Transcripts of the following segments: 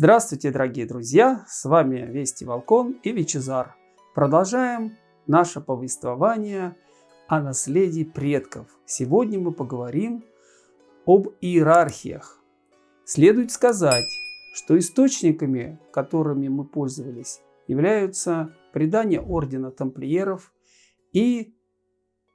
Здравствуйте, дорогие друзья! С вами Вести Волкон и Вичезар. Продолжаем наше повествование о наследии предков. Сегодня мы поговорим об иерархиях. Следует сказать, что источниками, которыми мы пользовались, являются предания Ордена Тамплиеров и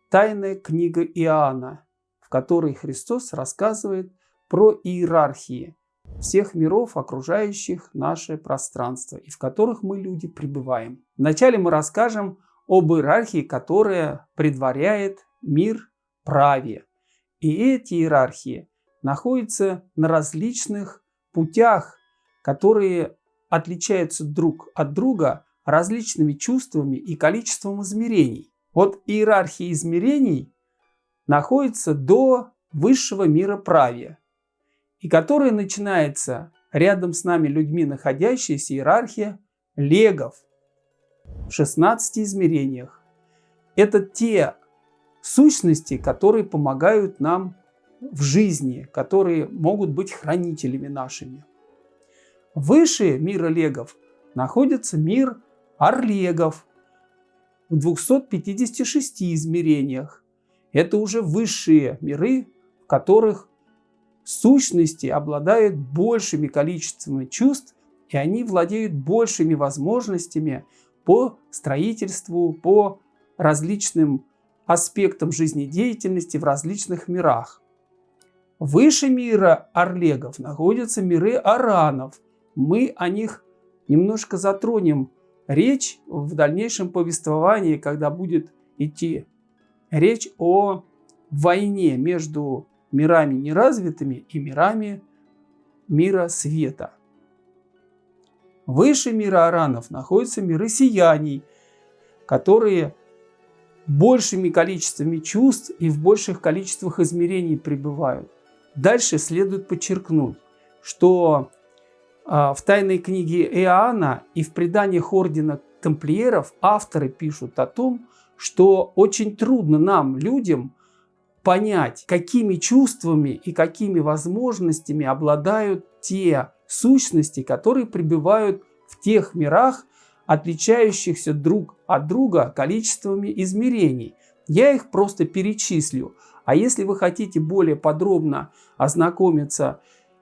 Тайная книга Иоанна, в которой Христос рассказывает про иерархии всех миров, окружающих наше пространство, и в которых мы, люди, пребываем. Вначале мы расскажем об иерархии, которая предваряет мир праве. И эти иерархии находятся на различных путях, которые отличаются друг от друга различными чувствами и количеством измерений. Вот иерархия измерений находится до высшего мира правия, и которая начинается рядом с нами людьми, находящаяся иерархия легов в 16 измерениях. Это те сущности, которые помогают нам в жизни, которые могут быть хранителями нашими. Выше мира легов находится мир орлегов в 256 измерениях. Это уже высшие миры, в которых сущности обладают большими количествами чувств, и они владеют большими возможностями по строительству, по различным аспектам жизнедеятельности в различных мирах. Выше мира Орлегов находятся миры Аранов. Мы о них немножко затронем речь в дальнейшем повествовании, когда будет идти речь о войне между мирами неразвитыми и мирами мира света. Выше мира аранов находятся миры сияний, которые большими количествами чувств и в больших количествах измерений пребывают. Дальше следует подчеркнуть, что а, в тайной книге Иоанна и в преданиях ордена тамплиеров авторы пишут о том, что очень трудно нам, людям, понять, какими чувствами и какими возможностями обладают те сущности, которые пребывают в тех мирах, отличающихся друг от друга количествами измерений. Я их просто перечислю. А если вы хотите более подробно ознакомиться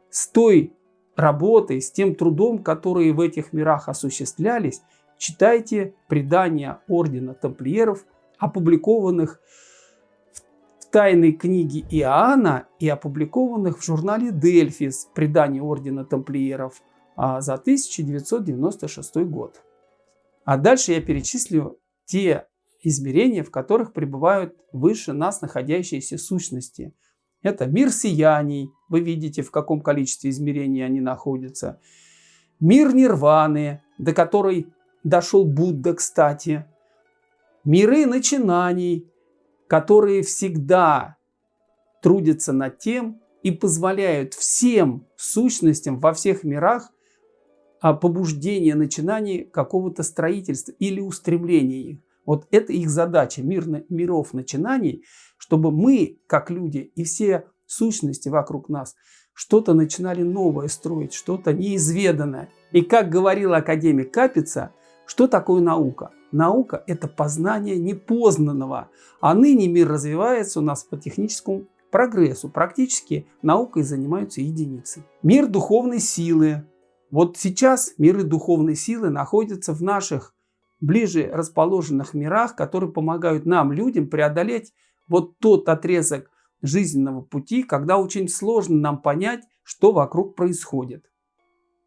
с той работой, с тем трудом, которые в этих мирах осуществлялись, читайте предания Ордена Тамплиеров, опубликованных тайной книги Иоанна и опубликованных в журнале «Дельфис» предание Ордена Тамплиеров а, за 1996 год. А дальше я перечислю те измерения, в которых пребывают выше нас находящиеся сущности. Это мир сияний, вы видите, в каком количестве измерений они находятся. Мир нирваны, до которой дошел Будда, кстати. Миры начинаний, которые всегда трудятся над тем и позволяют всем сущностям во всех мирах а, побуждение начинаний какого-то строительства или устремления их. Вот это их задача, мир, миров начинаний, чтобы мы, как люди, и все сущности вокруг нас, что-то начинали новое строить, что-то неизведанное. И как говорил академик Капица, что такое наука? Наука – это познание непознанного, а ныне мир развивается у нас по техническому прогрессу. Практически наукой занимаются единицы. Мир духовной силы. Вот сейчас миры духовной силы находятся в наших ближе расположенных мирах, которые помогают нам, людям, преодолеть вот тот отрезок жизненного пути, когда очень сложно нам понять, что вокруг происходит.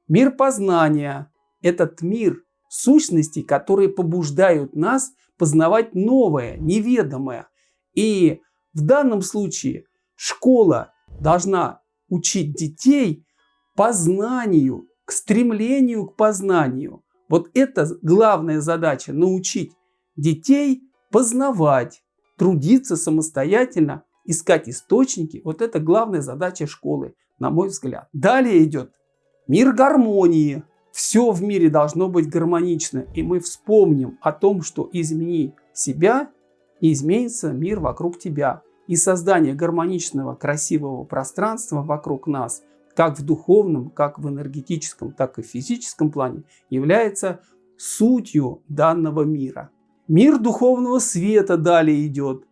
Мир познания – этот мир сущностей, которые побуждают нас познавать новое, неведомое. И в данном случае школа должна учить детей познанию, к стремлению к познанию. Вот это главная задача – научить детей познавать, трудиться самостоятельно, искать источники. Вот это главная задача школы, на мой взгляд. Далее идет мир гармонии, все в мире должно быть гармонично, и мы вспомним о том, что измени себя, и изменится мир вокруг тебя. И создание гармоничного, красивого пространства вокруг нас как в духовном, как в энергетическом, так и в физическом плане, является сутью данного мира. Мир духовного света далее идет.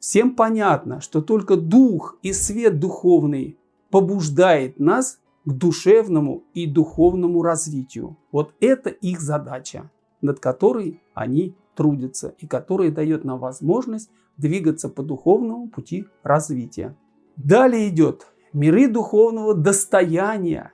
Всем понятно, что только дух и свет духовный побуждает нас к душевному и духовному развитию. Вот это их задача, над которой они трудятся и которая дает нам возможность двигаться по духовному пути развития. Далее идет миры духовного достояния.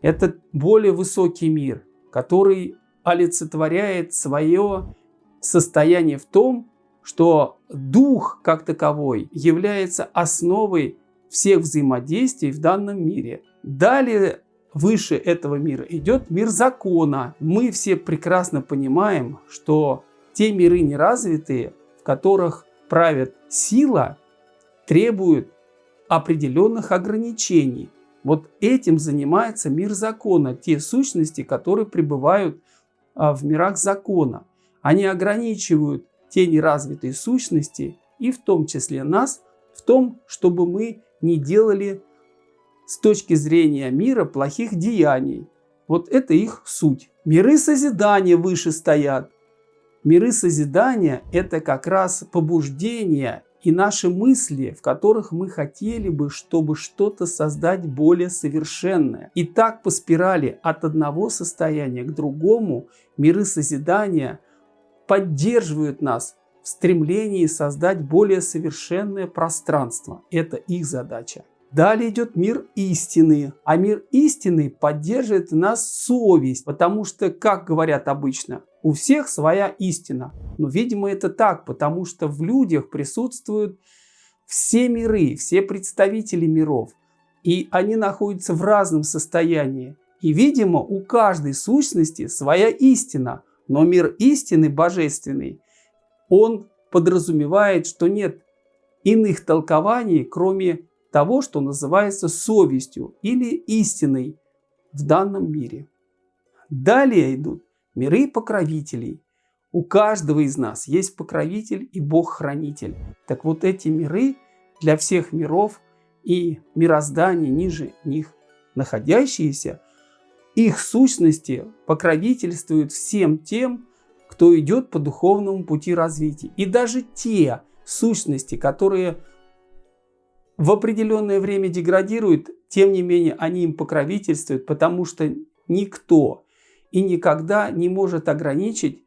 Это более высокий мир, который олицетворяет свое состояние в том, что дух как таковой является основой всех взаимодействий в данном мире. Далее выше этого мира идет мир закона. Мы все прекрасно понимаем, что те миры неразвитые, в которых правит сила, требуют определенных ограничений. Вот этим занимается мир закона, те сущности, которые пребывают а, в мирах закона. Они ограничивают те неразвитые сущности и в том числе нас в том, чтобы мы не делали с точки зрения мира плохих деяний. Вот это их суть. Миры созидания выше стоят. Миры созидания – это как раз побуждение и наши мысли, в которых мы хотели бы, чтобы что-то создать более совершенное. И так по спирали от одного состояния к другому миры созидания поддерживают нас в стремлении создать более совершенное пространство. Это их задача. Далее идет мир истины. А мир истины поддерживает нас совесть, потому что, как говорят обычно, у всех своя истина. Но, видимо, это так, потому что в людях присутствуют все миры, все представители миров. И они находятся в разном состоянии. И, видимо, у каждой сущности своя истина. Но мир истины божественный, он подразумевает, что нет иных толкований, кроме того, что называется совестью или истиной в данном мире. Далее идут миры покровителей. У каждого из нас есть покровитель и Бог-хранитель. Так вот эти миры для всех миров и мироздания ниже них находящиеся, их сущности покровительствуют всем тем, кто идет по духовному пути развития. И даже те сущности, которые в определенное время деградируют, тем не менее они им покровительствуют, потому что никто и никогда не может ограничить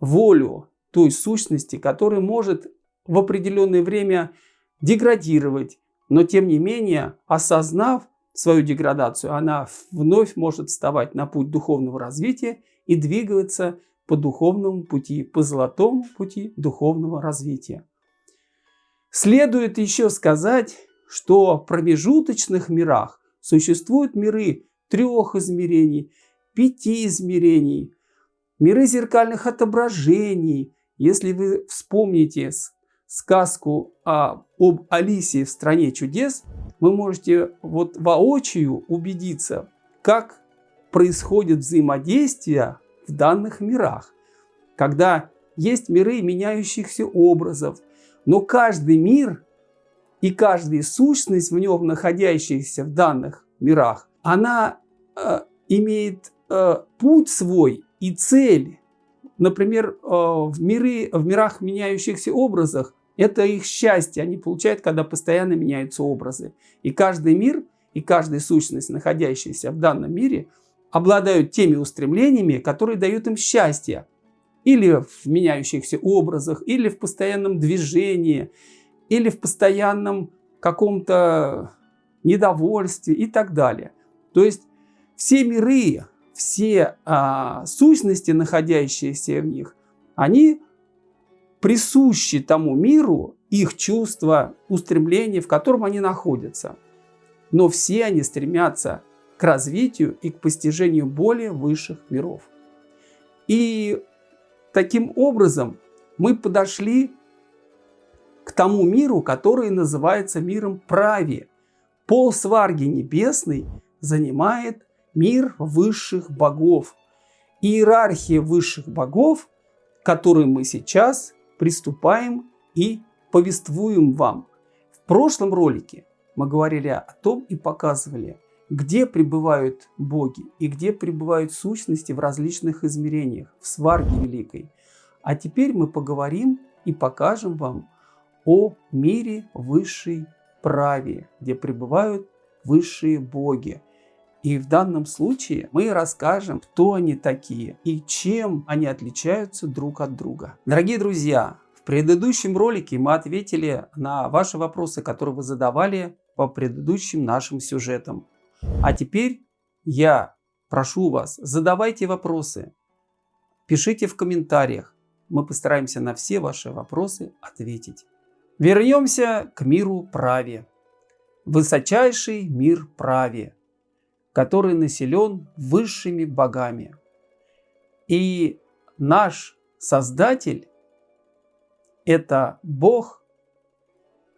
волю той сущности, которая может в определенное время деградировать, но тем не менее, осознав свою деградацию, она вновь может вставать на путь духовного развития и двигаться по духовному пути, по золотому пути духовного развития. Следует еще сказать, что в промежуточных мирах существуют миры трех измерений, пяти измерений, миры зеркальных отображений. Если вы вспомните сказку о, об Алисе в «Стране чудес», вы можете вот воочию убедиться, как происходит взаимодействие в данных мирах, когда есть миры меняющихся образов, но каждый мир и каждая сущность в нем находящаяся в данных мирах, она э, имеет э, путь свой и цель. Например, э, в, миры, в мирах меняющихся образах это их счастье они получают, когда постоянно меняются образы. И каждый мир и каждая сущность, находящаяся в данном мире, обладают теми устремлениями, которые дают им счастье или в меняющихся образах, или в постоянном движении, или в постоянном каком-то недовольстве и так далее. То есть все миры, все а, сущности, находящиеся в них, они присущи тому миру, их чувства, устремления, в котором они находятся. Но все они стремятся к развитию и к постижению более высших миров. И Таким образом, мы подошли к тому миру, который называется миром праве. Пол сварги небесный занимает мир высших богов. Иерархия высших богов, которой мы сейчас приступаем и повествуем вам. В прошлом ролике мы говорили о том и показывали, где пребывают боги и где пребывают сущности в различных измерениях, в сварге великой. А теперь мы поговорим и покажем вам о мире высшей праве, где пребывают высшие боги. И в данном случае мы расскажем, кто они такие и чем они отличаются друг от друга. Дорогие друзья, в предыдущем ролике мы ответили на ваши вопросы, которые вы задавали по предыдущим нашим сюжетам. А теперь я прошу вас, задавайте вопросы, пишите в комментариях. Мы постараемся на все ваши вопросы ответить. Вернемся к миру праве. Высочайший мир праве который населен высшими богами. И наш Создатель – это Бог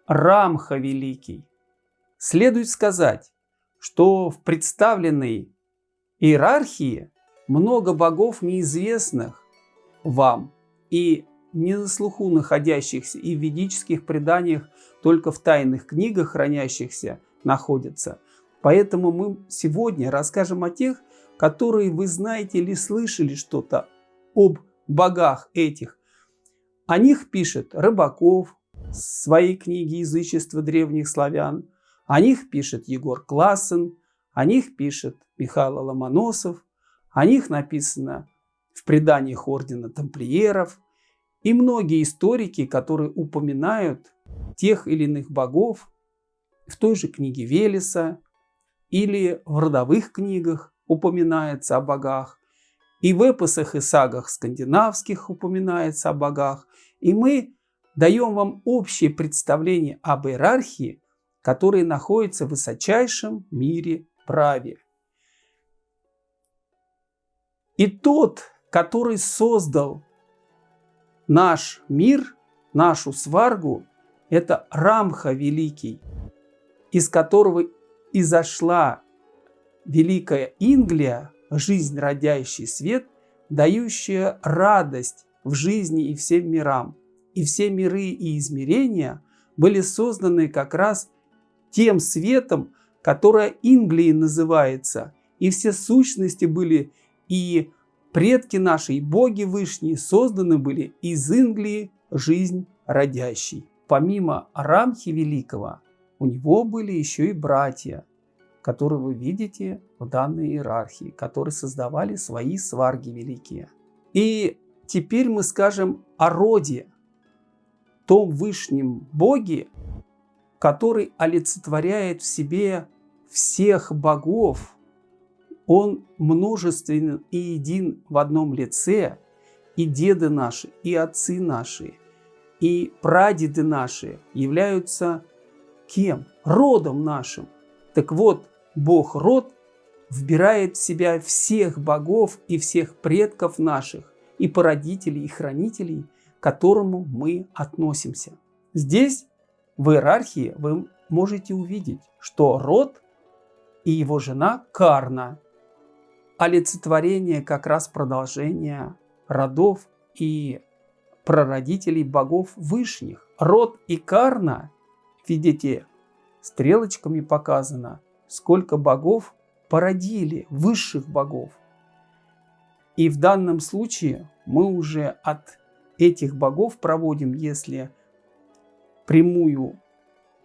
Рамха Великий. Следует сказать, что в представленной иерархии много богов неизвестных вам и не на слуху находящихся и в ведических преданиях только в тайных книгах хранящихся находятся – Поэтому мы сегодня расскажем о тех, которые вы знаете или слышали что-то об богах этих. О них пишет Рыбаков в своей книге «Язычество древних славян», о них пишет Егор Классен, о них пишет Михаил Ломоносов, о них написано в преданиях Ордена Тамплиеров. И многие историки, которые упоминают тех или иных богов в той же книге Велеса, или в родовых книгах упоминается о богах, и в эпосах и сагах скандинавских упоминается о богах, и мы даем вам общее представление об иерархии, которая находится в высочайшем мире праве. И тот, который создал наш мир, нашу сваргу, это Рамха Великий, из которого и зашла великая Инглия, жизнь, родящий свет, дающая радость в жизни и всем мирам. И все миры и измерения были созданы как раз тем светом, которое Инглией называется. И все сущности были, и предки наши, и боги вышние созданы были из Инглии жизнь родящей. Помимо Рамхи Великого, у него были еще и братья, которые вы видите в данной иерархии, которые создавали свои сварги великие. И теперь мы скажем о роде, том вышнем боге, который олицетворяет в себе всех богов. Он множественен и един в одном лице, и деды наши, и отцы наши, и прадеды наши являются Кем? Родом нашим. Так вот, Бог род вбирает в себя всех богов и всех предков наших, и породителей, и хранителей, к которому мы относимся. Здесь, в иерархии, вы можете увидеть, что род и его жена Карна – олицетворение как раз продолжения родов и прародителей богов вышних. Род и Карна Видите, стрелочками показано, сколько богов породили, высших богов. И в данном случае мы уже от этих богов проводим, если прямую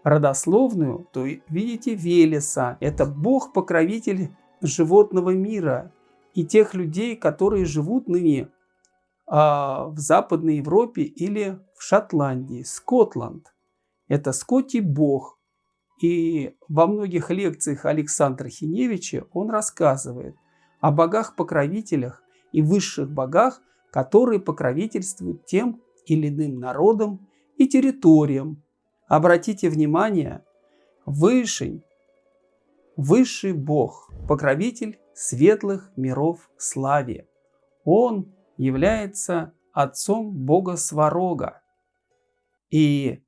родословную, то видите Велеса. Это бог-покровитель животного мира и тех людей, которые живут ныне а, в Западной Европе или в Шотландии, Скотланд. Это Скотти Бог. И во многих лекциях Александра Хиневича он рассказывает о богах-покровителях и высших богах, которые покровительствуют тем или иным народам и территориям. Обратите внимание, Вышень, высший бог, покровитель светлых миров славе. Он является отцом бога Сварога. И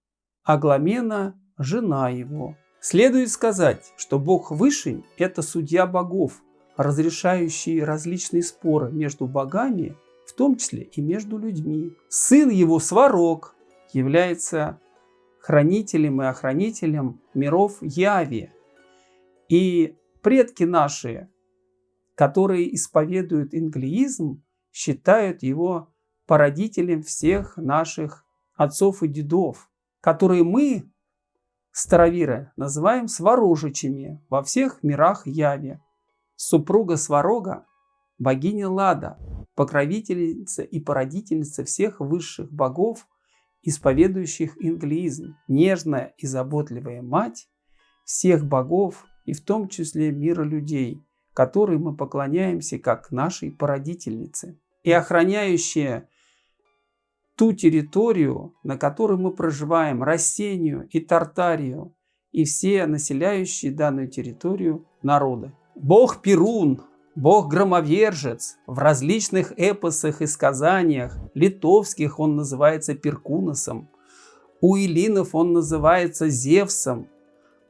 Агламена – жена его. Следует сказать, что бог Вышень – это судья богов, разрешающий различные споры между богами, в том числе и между людьми. Сын его Сварог является хранителем и охранителем миров Яви. И предки наши, которые исповедуют инглиизм, считают его породителем всех наших отцов и дедов, которые мы, староверы, называем сварожичами во всех мирах яви. Супруга Сварога – богиня Лада, покровительница и породительница всех высших богов, исповедующих инглиизм, нежная и заботливая мать всех богов и в том числе мира людей, которой мы поклоняемся как нашей породительнице, и охраняющая ту территорию, на которой мы проживаем, Рассению и Тартарию, и все населяющие данную территорию народы. Бог Перун, Бог-громовержец, в различных эпосах и сказаниях, литовских он называется Перкуносом, у Илинов он называется Зевсом,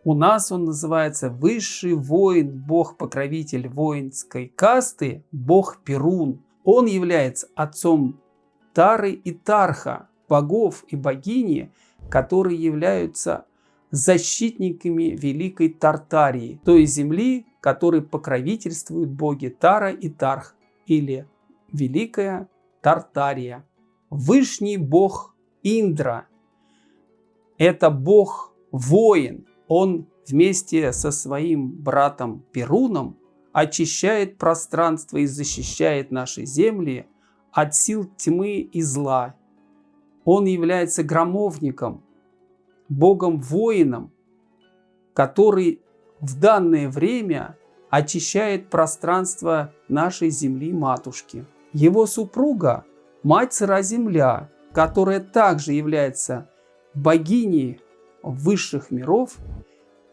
у нас он называется высший воин, бог-покровитель воинской касты, бог Перун. Он является отцом Тары и Тарха, богов и богини, которые являются защитниками Великой Тартарии, той земли, которой покровительствуют боги Тара и Тарх, или Великая Тартария. Вышний бог Индра – это бог-воин. Он вместе со своим братом Перуном очищает пространство и защищает наши земли от сил тьмы и зла. Он является громовником, богом-воином, который в данное время очищает пространство нашей земли-матушки. Его супруга – мать сыра земля, которая также является богиней высших миров,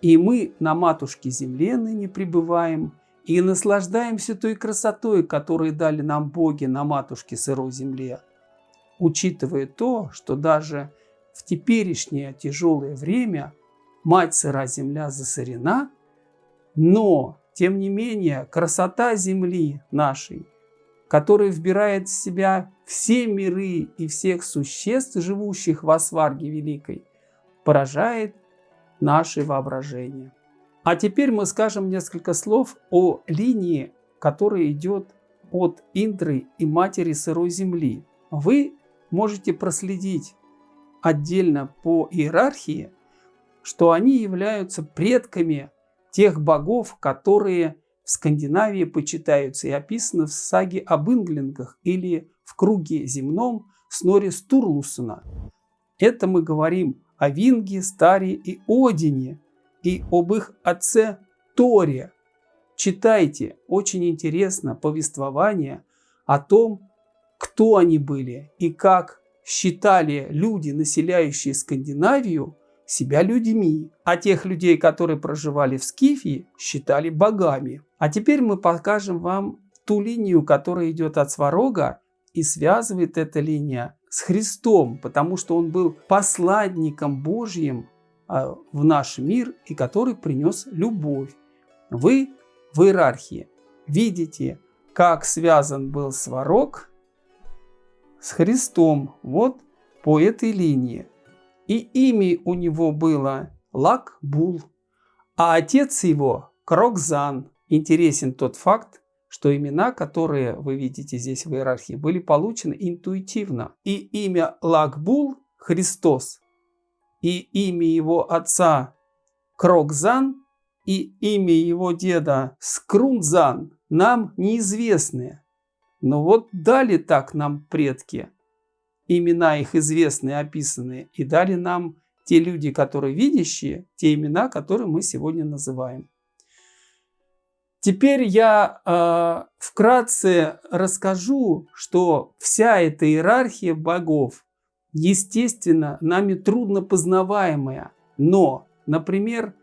и мы на матушке земле ныне пребываем – и наслаждаемся той красотой, которую дали нам боги на матушке сырой земле, учитывая то, что даже в теперешнее тяжелое время мать сыра земля засорена, но, тем не менее, красота земли нашей, которая вбирает в себя все миры и всех существ, живущих в Асварге Великой, поражает наше воображение. А теперь мы скажем несколько слов о линии, которая идет от Индры и Матери Сырой Земли. Вы можете проследить отдельно по иерархии, что они являются предками тех богов, которые в Скандинавии почитаются и описаны в саге об инглингах или в круге земном Снори Стурлусона. Это мы говорим о Винге, Старе и Одине, и об их отце Торе. Читайте, очень интересно повествование о том, кто они были и как считали люди, населяющие Скандинавию, себя людьми, а тех людей, которые проживали в Скифии, считали богами. А теперь мы покажем вам ту линию, которая идет от Сварога и связывает эта линия с Христом, потому что он был посланником Божьим а, в наш мир и который принес любовь. Вы в иерархии видите, как связан был сварог с Христом вот по этой линии. И имя у него было Лакбул, а отец его Крокзан. Интересен тот факт, что имена, которые вы видите здесь в иерархии, были получены интуитивно. И имя Лакбул – Христос и имя его отца Крокзан и имя его деда Скрунзан нам неизвестны. Но вот дали так нам предки, имена их известные, описанные, и дали нам те люди, которые видящие, те имена, которые мы сегодня называем. Теперь я э, вкратце расскажу, что вся эта иерархия богов естественно, нами трудно познаваемое, но, например,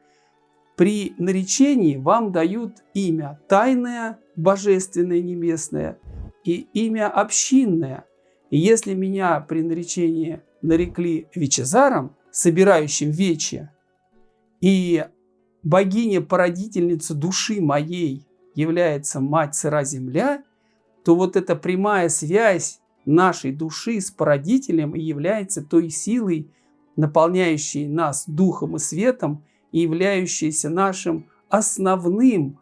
при наречении вам дают имя тайное, божественное, небесное и имя общинное. И если меня при наречении нарекли Вечезаром, собирающим вече, и богиня-породительница души моей является мать сыра земля, то вот эта прямая связь нашей души с породителем и является той силой, наполняющей нас духом и светом и являющейся нашим основным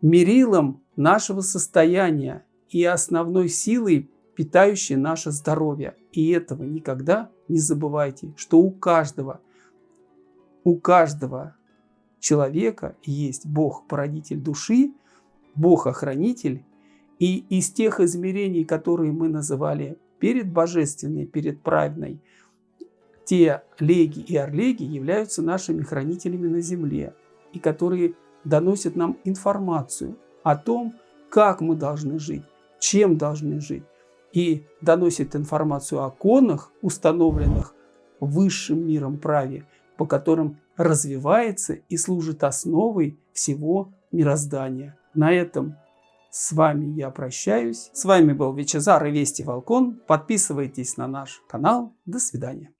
мерилом нашего состояния и основной силой, питающей наше здоровье. И этого никогда не забывайте, что у каждого, у каждого человека есть Бог-породитель души, Бог-охранитель, и из тех измерений, которые мы называли перед божественной, перед праведной, те леги и орлеги являются нашими хранителями на земле, и которые доносят нам информацию о том, как мы должны жить, чем должны жить, и доносят информацию о конах, установленных высшим миром праве, по которым развивается и служит основой всего мироздания. На этом с вами я прощаюсь. С вами был Вичезар и Вести Волкон. Подписывайтесь на наш канал. До свидания.